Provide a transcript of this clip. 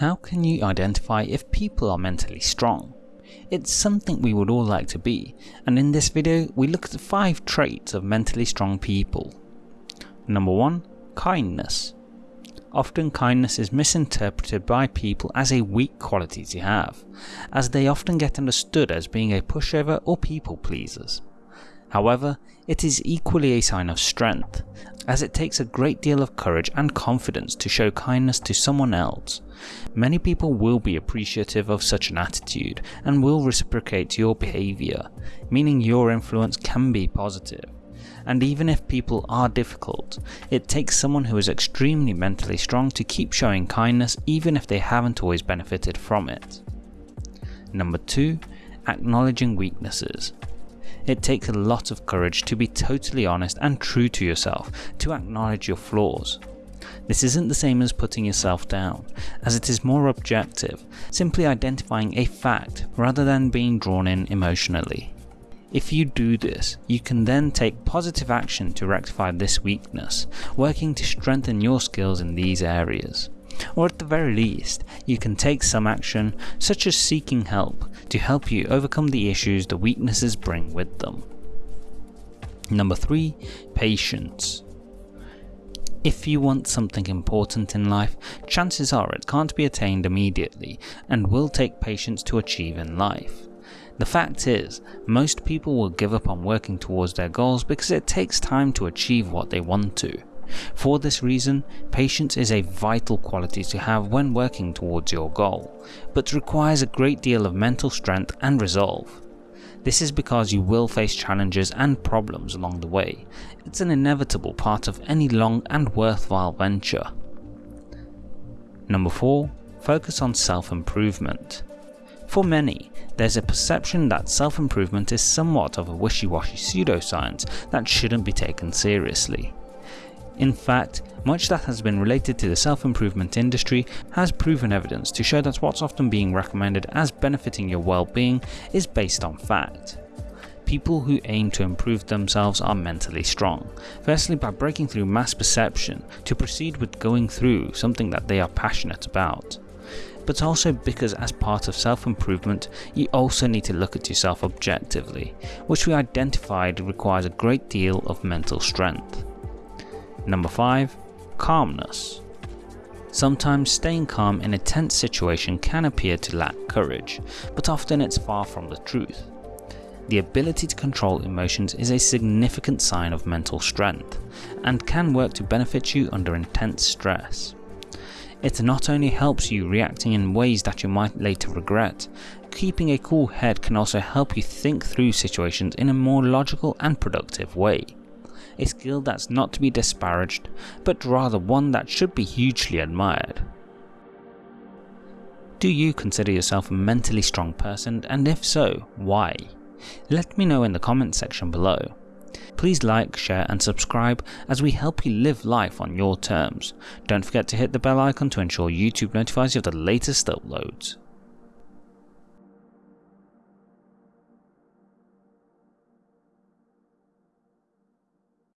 How can you identify if people are mentally strong? It's something we would all like to be, and in this video we look at the 5 traits of mentally strong people. Number 1. Kindness. Often kindness is misinterpreted by people as a weak quality to have, as they often get understood as being a pushover or people pleasers. However, it is equally a sign of strength, as it takes a great deal of courage and confidence to show kindness to someone else. Many people will be appreciative of such an attitude and will reciprocate your behaviour, meaning your influence can be positive. And even if people are difficult, it takes someone who is extremely mentally strong to keep showing kindness even if they haven't always benefited from it. Number 2. Acknowledging weaknesses. It takes a lot of courage to be totally honest and true to yourself, to acknowledge your flaws. This isn't the same as putting yourself down, as it is more objective, simply identifying a fact rather than being drawn in emotionally. If you do this, you can then take positive action to rectify this weakness, working to strengthen your skills in these areas. Or at the very least, you can take some action, such as seeking help, to help you overcome the issues the weaknesses bring with them. Number 3. Patience. If you want something important in life, chances are it can't be attained immediately and will take patience to achieve in life. The fact is, most people will give up on working towards their goals because it takes time to achieve what they want to. For this reason, patience is a vital quality to have when working towards your goal, but requires a great deal of mental strength and resolve. This is because you will face challenges and problems along the way. It's an inevitable part of any long and worthwhile venture. Number 4. Focus on self-improvement. For many, there's a perception that self-improvement is somewhat of a wishy-washy pseudoscience that shouldn't be taken seriously. In fact, much that has been related to the self-improvement industry has proven evidence to show that what's often being recommended as benefiting your well-being is based on fact. People who aim to improve themselves are mentally strong, firstly by breaking through mass perception to proceed with going through something that they are passionate about but also because as part of self-improvement you also need to look at yourself objectively, which we identified requires a great deal of mental strength. Number 5. Calmness. Sometimes staying calm in a tense situation can appear to lack courage, but often it's far from the truth. The ability to control emotions is a significant sign of mental strength, and can work to benefit you under intense stress. It not only helps you reacting in ways that you might later regret, keeping a cool head can also help you think through situations in a more logical and productive way. A skill that's not to be disparaged, but rather one that should be hugely admired. Do you consider yourself a mentally strong person and if so, why? Let me know in the comments section below. Please like, share and subscribe as we help you live life on your terms. Don't forget to hit the bell icon to ensure YouTube notifies you of the latest uploads.